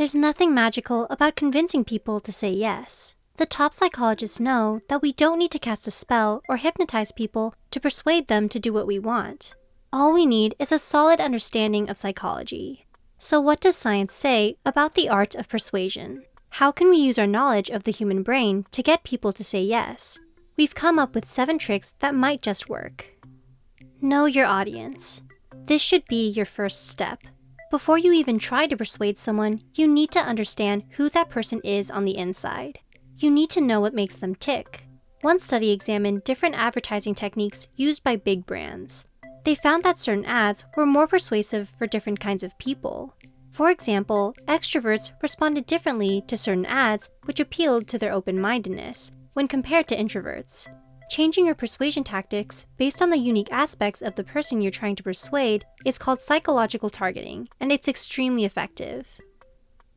There's nothing magical about convincing people to say yes. The top psychologists know that we don't need to cast a spell or hypnotize people to persuade them to do what we want. All we need is a solid understanding of psychology. So what does science say about the art of persuasion? How can we use our knowledge of the human brain to get people to say yes? We've come up with seven tricks that might just work. Know your audience. This should be your first step. Before you even try to persuade someone, you need to understand who that person is on the inside. You need to know what makes them tick. One study examined different advertising techniques used by big brands. They found that certain ads were more persuasive for different kinds of people. For example, extroverts responded differently to certain ads which appealed to their open-mindedness when compared to introverts. Changing your persuasion tactics based on the unique aspects of the person you're trying to persuade is called psychological targeting, and it's extremely effective.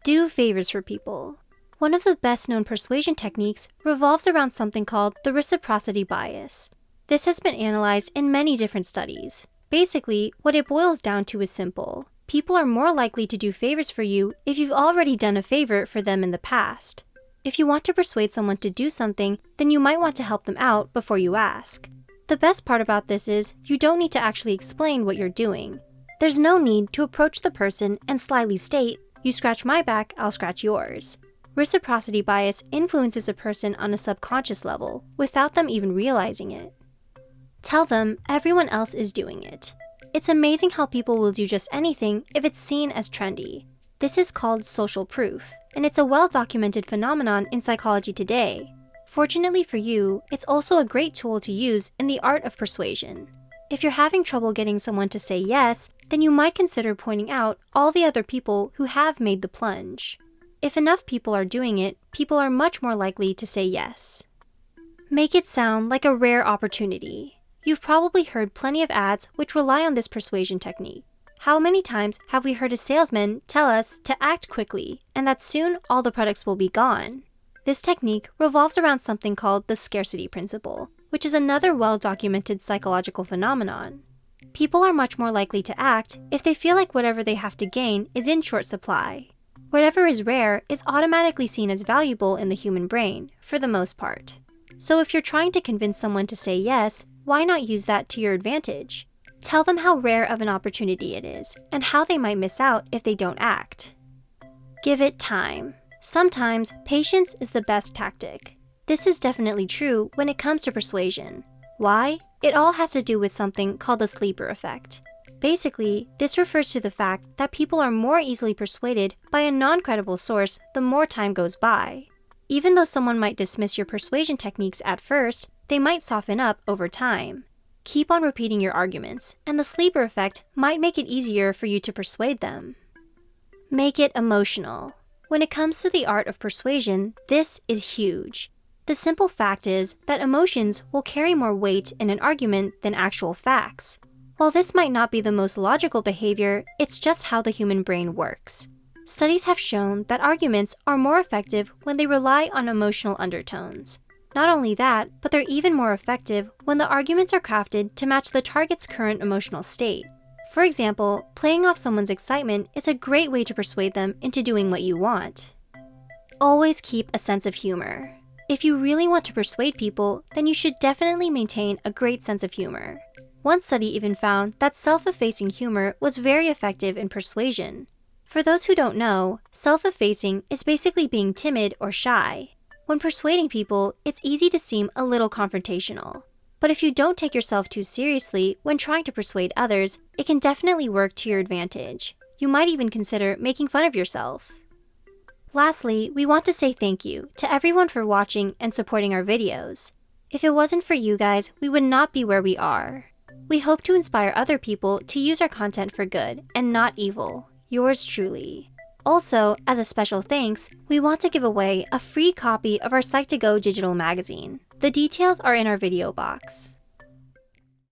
Do favors for people. One of the best known persuasion techniques revolves around something called the reciprocity bias. This has been analyzed in many different studies. Basically, what it boils down to is simple. People are more likely to do favors for you if you've already done a favor for them in the past. If you want to persuade someone to do something, then you might want to help them out before you ask. The best part about this is you don't need to actually explain what you're doing. There's no need to approach the person and slyly state, you scratch my back, I'll scratch yours. Reciprocity bias influences a person on a subconscious level without them even realizing it. Tell them everyone else is doing it. It's amazing how people will do just anything if it's seen as trendy. This is called social proof, and it's a well-documented phenomenon in psychology today. Fortunately for you, it's also a great tool to use in the art of persuasion. If you're having trouble getting someone to say yes, then you might consider pointing out all the other people who have made the plunge. If enough people are doing it, people are much more likely to say yes. Make it sound like a rare opportunity. You've probably heard plenty of ads which rely on this persuasion technique. How many times have we heard a salesman tell us to act quickly and that soon all the products will be gone? This technique revolves around something called the scarcity principle, which is another well-documented psychological phenomenon. People are much more likely to act if they feel like whatever they have to gain is in short supply. Whatever is rare is automatically seen as valuable in the human brain, for the most part. So if you're trying to convince someone to say yes, why not use that to your advantage? Tell them how rare of an opportunity it is, and how they might miss out if they don't act. Give it time. Sometimes, patience is the best tactic. This is definitely true when it comes to persuasion. Why? It all has to do with something called the sleeper effect. Basically, this refers to the fact that people are more easily persuaded by a non-credible source the more time goes by. Even though someone might dismiss your persuasion techniques at first, they might soften up over time. Keep on repeating your arguments, and the sleeper effect might make it easier for you to persuade them. Make it emotional. When it comes to the art of persuasion, this is huge. The simple fact is that emotions will carry more weight in an argument than actual facts. While this might not be the most logical behavior, it's just how the human brain works. Studies have shown that arguments are more effective when they rely on emotional undertones. Not only that, but they're even more effective when the arguments are crafted to match the target's current emotional state. For example, playing off someone's excitement is a great way to persuade them into doing what you want. Always keep a sense of humor. If you really want to persuade people, then you should definitely maintain a great sense of humor. One study even found that self-effacing humor was very effective in persuasion. For those who don't know, self-effacing is basically being timid or shy. When persuading people, it's easy to seem a little confrontational. But if you don't take yourself too seriously when trying to persuade others, it can definitely work to your advantage. You might even consider making fun of yourself. Lastly, we want to say thank you to everyone for watching and supporting our videos. If it wasn't for you guys, we would not be where we are. We hope to inspire other people to use our content for good and not evil. Yours truly. Also, as a special thanks, we want to give away a free copy of our Psych2Go digital magazine. The details are in our video box.